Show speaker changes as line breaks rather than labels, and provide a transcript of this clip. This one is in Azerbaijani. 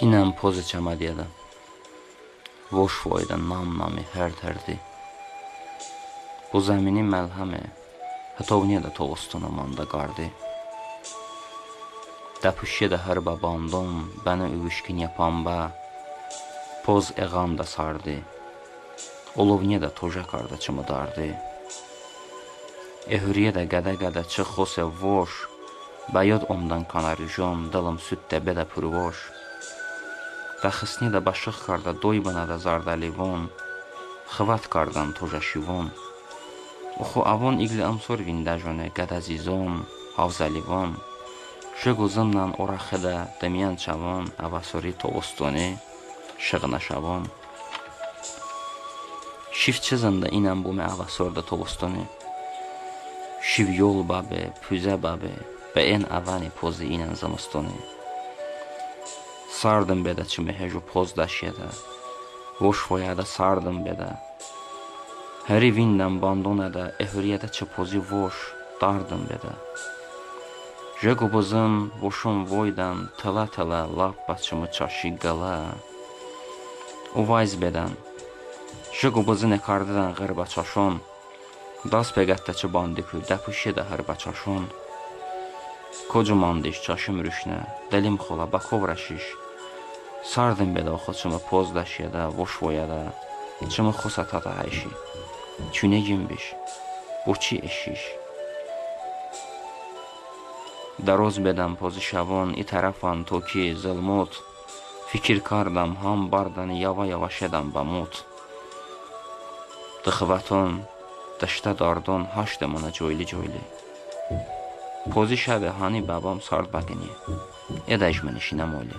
Inam poze çamadiyada. Voş voyda nam nami hər tərdi. Bu zəmini məlhəmi, hətovniyə də tovustuna manda qardı. Dəpüşyə də hər babandon, bəni övüşkin yapan bə, poz eğam da sardı. Olovniyə də toja karda çımıdardı. Ehuriyə də qədə-qədə çıx xose voş, Bəyod ondan kanarijon, dalım sütte belə pürvoş. рахиснеда ба ших карда дойбанада зардалевон хват кардан тожашивон уху авон игли амсор виндажоне гадазизон ҳавзаливон шигу зимнан орахида дамиянчавон авасори тобустоне шиғнашавон шив чизанда инам буме авасорда тобустоне шив ёл бабе пӯза бабе ба эн авани пози инан зимистоне Sardım belə çimi heju poz daşıda Voş voyada sardım belə Heri vindən bandonada Ehuriyada çı pozi voş Dardım belə Jegobozun voşun voydan tala lap başımı çaşı qala. O vayz bedən Jegobozun ekardıdan qırba çaşon. Das peqətdəçi bandikü Dəpüşə də hərba çaşon. Kocaman diş çaşım rüşnə, dəlim xola bakovra Сардым беда хочама поздашьяда, вошвояда, чама хосатата айши. Чунегим биш, учи эшиш. Дароз бедам пози шавон и тарафан токи зелмот, фикир кардам ҳам бардан ява-ява шедам ба мут. Дыхватон, дашта дардон ҳаштамона ҷойли-ҷойли. Пози шаве ҳани бабам сард багини, эдайш менишинам оли.